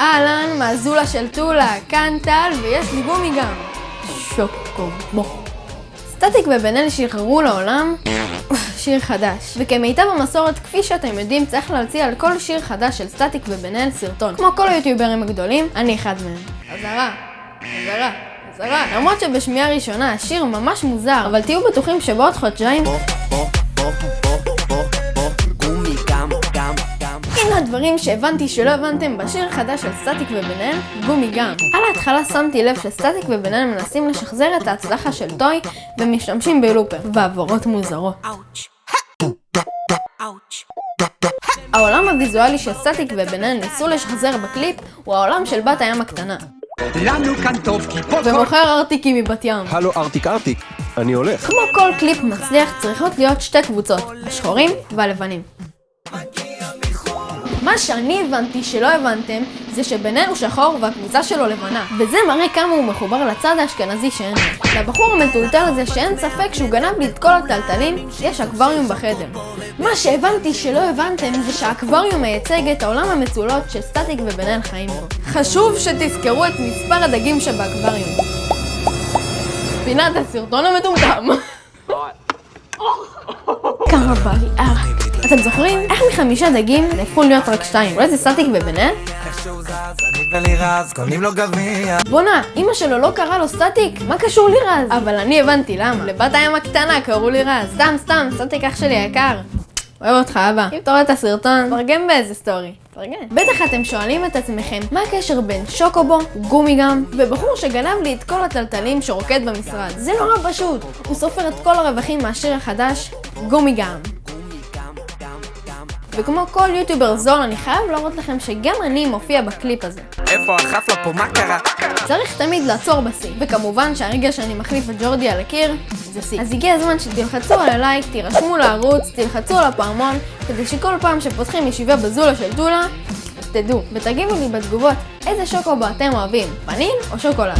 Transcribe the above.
אהלן, מהזולה של טולה, כאן טל, ויש לי גומי גם. שוקובו. סטטיק ובן אל שחררו לעולם שיר חדש. וכמיטב המסורת, כפי שאתם יודעים, צריך להציע על כל שיר חדש של סטטיק ובן אל סרטון. כמו כל היוטיוברים הגדולים, אני אחד מהם. אזהרה, אזהרה, אזהרה. למרות שבשמיעה ראשונה השיר ממש מוזר, אבל תהיו בטוחים שבעוד חודשיים... הנה הדברים שהבנתי שלא הבנתם בשיר החדש של סטטיק אל, גומי גם. על ההתחלה שמתי לב שסטטיק אל מנסים לשחזר את ההצלחה של טוי ומשתמשים בלופר והברות מוזרות. העולם הוויזואלי שסטטיק ובן אל ניסו לשחזר בקליפ הוא העולם של בת הים הקטנה. לנו כאן טוב כי פה. ומוכר ארטיקים מבת ים. הלו ארטיק ארטיק, אני הולך. כמו כל קליפ מצליח צריכות להיות שתי קבוצות, השחורים והלבנים. מה שאני הבנתי שלא הבנתם, זה הוא שחור והקבוצה שלו לבנה. וזה מראה כמה הוא מחובר לצד האשכנזי שאין לו. לבחור המטולטל הזה שאין ספק שהוא גנב לי את כל הטלטלים, יש אקווריום בחדר. מה שהבנתי שלא הבנתם זה שהאקווריום מייצג את העולם המצולות שסטטיק ובן-אל חיים בו. חשוב שתזכרו את מספר הדגים שבאקווריום. פינת הסרטון המטומטם. כמה בריאה. אתם זוכרים? איך מחמישה דגים נהפכו להיות רק שתיים? אולי זה סטטיק גביע. בואנה, אמא שלו לא קרא לו סטטיק? מה קשור לירז? אבל אני הבנתי למה. לבת הים הקטנה קראו לירז. סתם, סתם, סטטיק אח שלי היקר. אוהב אותך אבא. אם אתה רואה את הסרטון, תרגם באיזה סטורי. תרגם. בטח אתם שואלים את עצמכם, מה הקשר בין שוקובו, גומי גם, ובחור שגנב לי את כל הטלטלים שרוקד במשרד? זה נורא פשוט. הוא סופר את כל הרווחים מהשיר החדש, גומי גם. וכמו כל יוטיובר זול, אני חייב להראות לכם שגם אני מופיע בקליפ הזה. איפה החפלה פה, מה קרה? צריך תמיד לעצור בשיא, וכמובן שהרגע שאני מחליף את ג'ורדי על הקיר, זה שיא. אז הגיע הזמן שתלחצו על הלייק, תירשמו לערוץ, תלחצו על הפעמון, כדי שכל פעם שפותחים ישיבה בזולה של טולה, תדעו, ותגיבו לי בתגובות איזה שוקו אתם אוהבים, פנים או שוקולד.